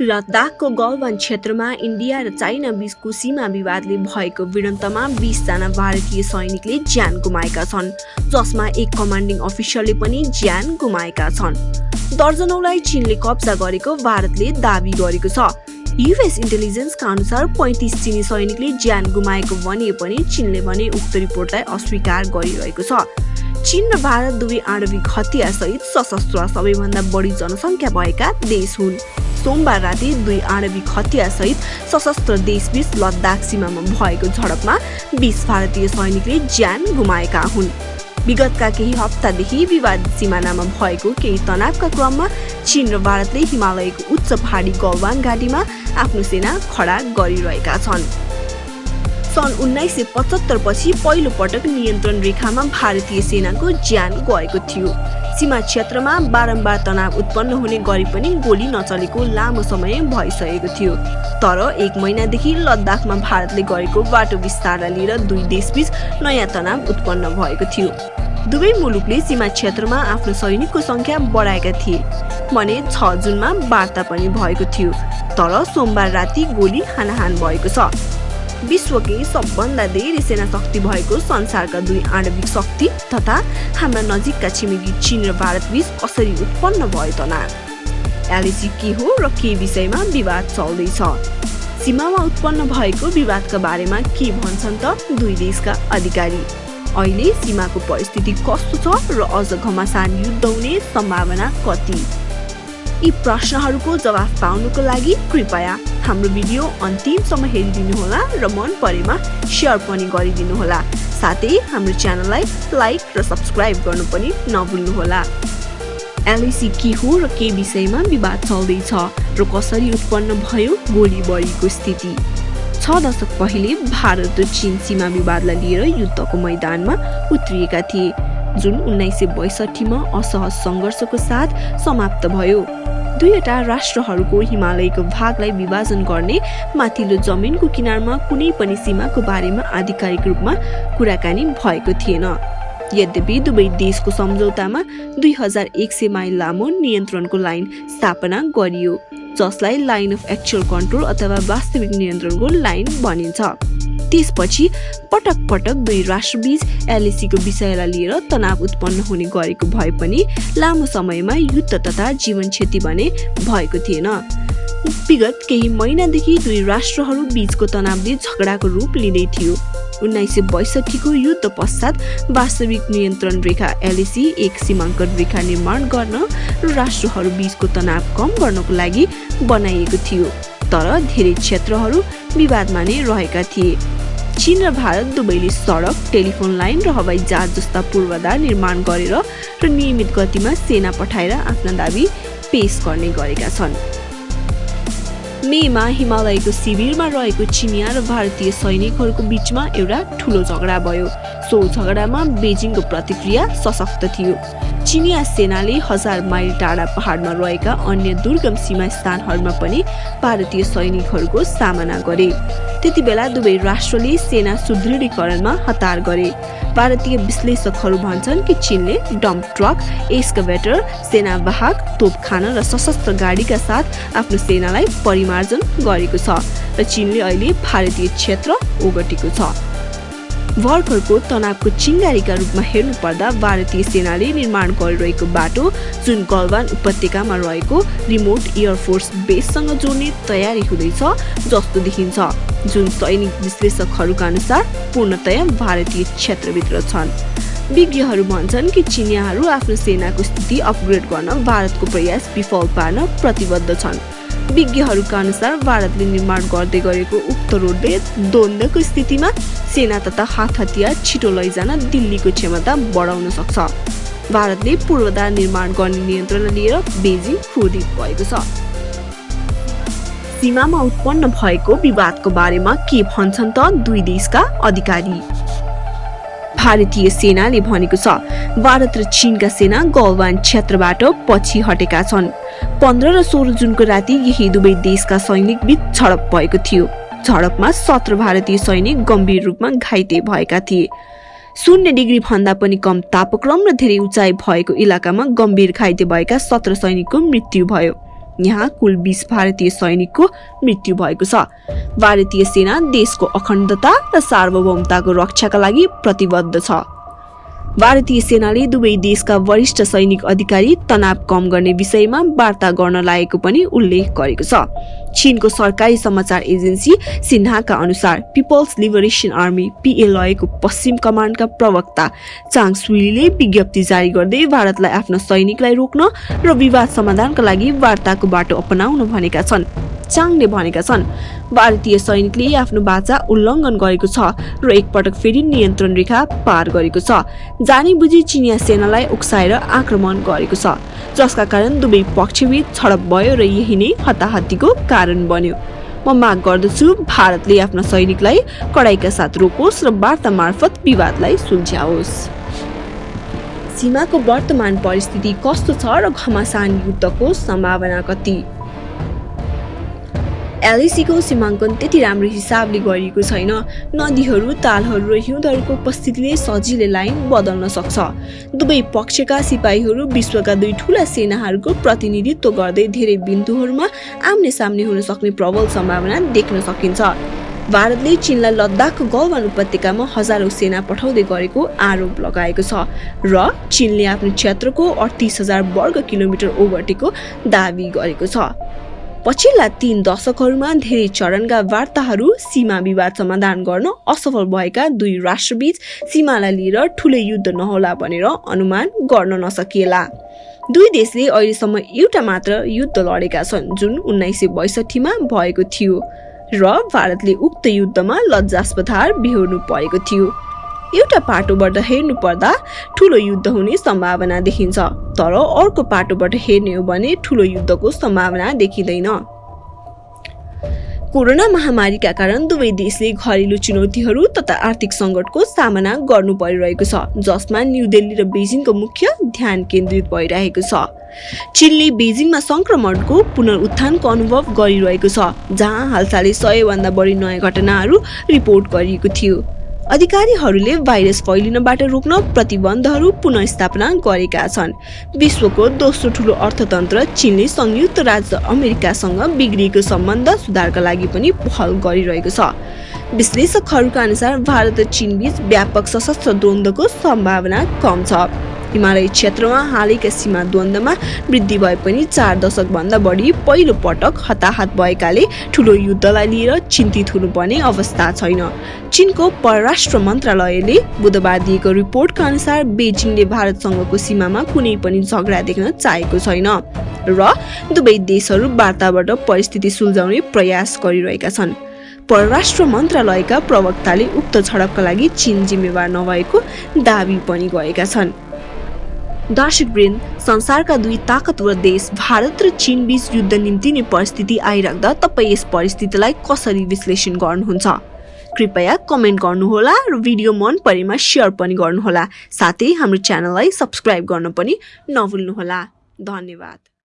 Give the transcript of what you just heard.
लद्दाखको गलवान क्षेत्रमा इन्डिया र चाइना बीचको सीमा विवादले भएको भिडन्तमा बिसजना भारतीय सैनिकले ज्यान गुमाएका छन् जसमा एक कमान्डिङ अफिसरले पनि ज्यान गुमाएका छन्। दर्जनौलाई चीनले कब्जा गरेको भारतले दावी गरेको छ। युएस इन्टेलिजेन्सका अनुसार पैँतिस चिनी सैनिकले ज्यान गुमाएको भनिए पनि चीनले भने उक्त रिपोर्टलाई अस्वीकार गरिरहेको छ। चीन र भारत दुवै आणविक हतियारसहित सशस्त्र सबैभन्दा बढी जनसङ्ख्या भएका देश हुन्। सोमबार राति दुई आणविक हतियारसहित सशस्त्र देशबीच लद्दाख सीमामा भएको झडपमा बिस भारतीय सैनिकले ज्यान गुमाएका हुन्। विगतका केही हप्तादेखि विवादित सिमानामा भएको केही तनावका क्रममा चीन र भारतले हिमालयको उच्च पहाडी गलवान घाटीमा आफ्नो सेना खडा गरिरहेका छन्। सन् उन्नाइस सय पचहत्तर पछि पहिलो पटक नियन्त्रण रेखामा भारतीय सेनाको ज्यान गएको थियो। सीमा क्षेत्रमा बारम्बार तनाव उत्पन्न हुने गरी पनि गोली नचलेको लामो समय भइसकेको थियो। तर एक महिनादेखि लद्दाखमा भारतले गरेको बाटो विस्तारलाई लिएर दुई देशबीच नयाँ तनाव उत्पन्न भएको थियो। दुवै मुलुकले सीमा क्षेत्रमा आफ्नो सैनिकको सङ्ख्या बढाएका थिए। भने छ जुनमा वार्ता पनि भएको थियो। तर सोमबार राति गोली हानाहान भएको छ। विश्वकै सबभन्दा धेरै सेना शक्ति भएको संसारका दुई आणविक शक्ति तथा हाम्रा नजिकका छिमेकी चीन र भारत बीच कसरी उत्पन्न भयो तनाव एलएसी के हो र के विषयमा विवाद चल्दैछ? सीमामा उत्पन्न भएको विवादका बारेमा के भन्छन् त दुई देशका अधिकारी? अहिले सीमाको परिस्थिति कस्तो छ र अझ घमासान युद्ध हुने सम्भावना कति? यी प्रश्नहरूको जवाफ पाउनुको लागि कृपया हाम्रो भिडियो अन्तिमसम्म हेरिदिनुहोला र मन परेमा सेयर पनि गरिदिनुहोला। साथै हाम्रो च्यानललाई लाइक र सब्सक्राइब गर्नु पनि नभुल्नुहोला। एलआइसी के हो र के विषयमा विवाद चल्दैछ र कसरी उत्पन्न भयो गोली बढीको स्थिति? छ दशक पहिले भारत र चीन सीमा विवादलाई लिएर युद्धको मैदानमा उत्रिएका थिए। जुन उन्नाइस सय बैसठीमा असहज सङ्घर्षको साथ समाप्त भयो। दुईवटा राष्ट्रहरूको हिमालयको भागलाई विभाजन गर्ने माथिल्लो जमिनको किनारमा कुनै पनि सीमाको बारेमा आधिकारिक रूपमा कुराकानी भएको थिएन। यद्यपि दुवै देशको सम्झौतामा दुई हजार एक सय माइल लामो नियन्त्रणको लाइन स्थापना गरियो जसलाई लाइन अफ एक्चुअल कन्ट्रोल अथवा वास्तविक नियन्त्रणको लाइन भनिन्छ। त्यसपछि पटक पटक दुई राष्ट्रबीच एलएसीको विषयलाई लिएर तनाव उत्पन्न हुने गरेको भए पनि लामो समयमा युद्ध तथा जीवन क्षति भने भएको थिएन। विगत केही महिनादेखि दुई राष्ट्रहरू बीचको तनावले झगडाको रूप लिँदै थियो। उन्नाइस सय बैसठीको युद्ध पश्चात वास्तविक नियन्त्रण रेखा एलएसी एक सीमाङ्कन रेखा निर्माण गर्न र राष्ट्रहरू बीचको तनाव कम गर्नको लागि बनाइएको थियो। तर धेरै क्षेत्रहरू विवादमा नै रहेका थिए। चीन र भारत दुवैले सडक टेलिफोन लाइन र हवाई जहाज जस्ता पूर्वाधार निर्माण गरेर र नियमित गतिमा सेना पठाएर आफ्ना दावी पेश गर्ने गरेका छन्। मेमा हिमालयको शिविरमा रहेको चिनिया र भारतीय सैनिकहरूको बिचमा एउटा ठुलो झगडा भयो। सो झगडामा बेजिङको प्रतिक्रिया सशक्त थियो। चिनिया सेनाले हजार माइल टाढा पहाडमा रहेका अन्य दुर्गम सीमा स्थानहरूमा पनि भारतीय सैनिकहरूको सामना गरे। त्यति बेला दुवै राष्ट्रले सेना सुदृढीकरणमा हतार गरे। भारतीय विश्लेषकहरू भन्छन् कि चीनले डम्प ट्रक एस्कभेटर सेनावाहक तोपखाना र सशस्त्र गाडीका साथ आफ्नो सेनालाई परिमार्जन गरेको छ र चीनले अहिले भारतीय क्षेत्र ओगटेको छ। भर्खरको तनावको चिङ्गारीका रूपमा हेर्नु पर्दा भारतीय सेनाले निर्माण गरिरहेको बाटो जुन गलवान उपत्यकामा रहेको रिमोट एयरफोर्स बेससँग जोड्ने तयारी हुँदैछ जस्तो देखिन्छ। जुन सैनिक विश्लेषकहरूका अनुसार पूर्णतया भारतीय क्षेत्रभित्र छन्। विज्ञहरू भन्छन् कि चिनियाहरू आफ्नो सेनाको स्थिति अपग्रेड गर्न भारतको प्रयास विफल पार्न प्रतिबद्ध छन्। विज्ञहरूका अनुसार भारतले निर्माण गर्दै गरेको उक्त रोडले द्वन्द्वको स्थितिमा सेना तथा हात हतियार छिटो लैजान दिल्लीको क्षमता बढाउन सक्छ। भारतले पूर्वाधार निर्माण गर्ने नियन्त्रण लिएर बेजिङ क्रोधित भएको छ। सीमामा उत्पन्न भएको विवादको बारेमा के भन्छन् त दुई देशका अधिकारी? भारतीय सेनाले भनेको छ भारत र चीनका सेना गलवान क्षेत्रबाट पछि हटेका छन्। पन्ध्र र सोह्र जुनको राति यही दुवै देशका सैनिक बीच झडप भएको थियो। झडपमा सत्र भारतीय सैनिक गम्भीर रूपमा घाइते भएका थिए। शून्य डिग्री भन्दा पनि कम तापक्रम र धेरै उचाइ भएको इलाकामा गम्भीर घाइते भएका सत्र सैनिकको मृत्यु भयो। यहाँ कुल बिस भारतीय सैनिकको मृत्यु भएको छ। भारतीय सेना देशको अखण्डता र सार्वभौमताको रक्षाका लागि प्रतिबद्ध छ। भारतीय सेनाले दुवै देशका वरिष्ठ सैनिक अधिकारी तनाव कम गर्ने विषयमा वार्ता गर्न लागेको पनि उल्लेख गरेको छ। चीनको सरकारी समाचार एजेन्सी सिन्हाका अनुसार पिपल्स लिबरेसन आर्मी पिएलआईको पश्चिम कमान्डका प्रवक्ता चाङ सुलीले विज्ञप्ति जारी गर्दै भारतलाई आफ्ना सैनिकलाई रोक्न र विवाद समाधानका लागि वार्ताको बाटो अपनाउन भनेका छन्। चाङले भनेका छन्। भारतीय सैनिकले आफ्नो बाचा उल्लङ्घन गरेको छ र एकपटक फेरि नियन्त्रण रेखा पार गरेको छ। जानी बुझी चिनिया सेनालाई उक्साएर आक्रमण गरेको छ। जसका कारण दुवै पक्षबीच छडप भयो र यही नै हताहतीको कारण बन्यो। म माग गर्दछु भारतले आफ्ना सैनिकलाई कडाइका साथ रोकोस् र वार्ता मार्फत विवादलाई सुल्झ्याओस्। सीमाको वर्तमान परिस्थिति कस्तो छ र घमासान युद्धको सम्भावना कति? एलएसीको सीमाङ्कन त्यति राम्रो हिसाबले गरिएको छैन। नदीहरू तालहरू र हिउँदहरूको उपस्थितिले सजिलै लाइन बदल्न सक्छ। दुवै पक्षका सिपाहीहरू विश्वका दुई ठुला सेनाहरूको प्रतिनिधित्व गर्दै धेरै बिन्दुहरूमा आम्ने सामने हुन सक्ने प्रबल सम्भावना देख्न सकिन्छ। भारतले चीनलाई लद्दाखको गलवान उपत्यकामा हजारौँ सेना पठाउँदै गरेको आरोप लगाएको छ र चीनले आफ्नो क्षेत्रको अडतिस हजार वर्ग किलोमिटर ओगटेको दावी गरेको छ। पछिल्ला तीन दशकहरूमा धेरै चरणका वार्ताहरू सीमा विवाद समाधान गर्न असफल भएका दुई राष्ट्रबीच सीमालाई लिएर ठुलै युद्ध नहोला भनेर अनुमान गर्न नसकिएला। दुई देशले अहिलेसम्म एउटा मात्र युद्ध लडेका छन् जुन उन्नाइस सय बैसठीमा भएको थियो र भारतले उक्त युद्धमा लज्जास्पद हार बिहोर्नु परेको थियो। एउटा पाटोबाट हेर्नु पर्दा ठुलो युद्ध हुने सम्भावना देखिन्छ तर अर्को पाटोबाट हेर्ने हो भने ठुलो युद्धको सम्भावना देखिँदैन। कोरोना महामारीका कारण दुवै देशले घरेलु चुनौतीहरू तथा आर्थिक सङ्कटको सामना गर्नु परिरहेको छ जसमा न्यू दिल्ली र बेजिङको मुख्य ध्यान केन्द्रित भइरहेको छ। चीनले बेजिङमा सङ्क्रमणको पुनरुत्थानको अनुभव गरिरहेको छ जहाँ हालसालै सयभन्दा बढी नयाँ घटनाहरू रिपोर्ट गरिएको थियो। अधिकारीहरूले भाइरस फैलिनबाट रोक्न प्रतिबन्धहरू पुनस्थापना गरेका छन्। विश्वको दोस्रो ठुलो अर्थतन्त्र चीनले संयुक्त राज्य अमेरिकासँग बिग्रिएको सम्बन्ध सुधारका लागि पनि पहल गरिरहेको छ। विश्लेषकहरूका अनुसार भारत र चीन बीच व्यापक सशस्त्र द्वन्द्वको सम्भावना कम छ। हिमालय क्षेत्रमा हालैका सीमा द्वन्द्वमा वृद्धि भए पनि चार दशकभन्दा बढी पहिलो पटक हताहत भएकाले ठुलो युद्धलाई लिएर चिन्तित हुनुपर्ने अवस्था छैन। चिनको परराष्ट्र मन्त्रालयले बुधबार दिएको रिपोर्टका अनुसार बेजिङले भारतसँगको सीमामा कुनै पनि झगडा देख्न चाहेको छैन र दुवै देशहरू वार्ताबाट परिस्थिति सुल्झाउने प्रयास गरिरहेका छन्। परराष्ट्र मन्त्रालयका प्रवक्ताले उक्त झडपका लागि चीन जिम्मेवार नभएको दावी पनि गरेका छन्। दर्शक वृन्द संसारका दुई ताकतवर देश भारत र चीन बीच युद्ध निम्ति नै परिस्थिति आइराख्दा तपाईँ यस परिस्थितिलाई कसरी विश्लेषण गर्नुहुन्छ कृपया कमेन्ट गर्नुहोला र भिडियो मन परेमा सेयर पनि गर्नुहोला साथै हाम्रो च्यानललाई सब्सक्राइब गर्न पनि नभुल्नुहोला धन्यवाद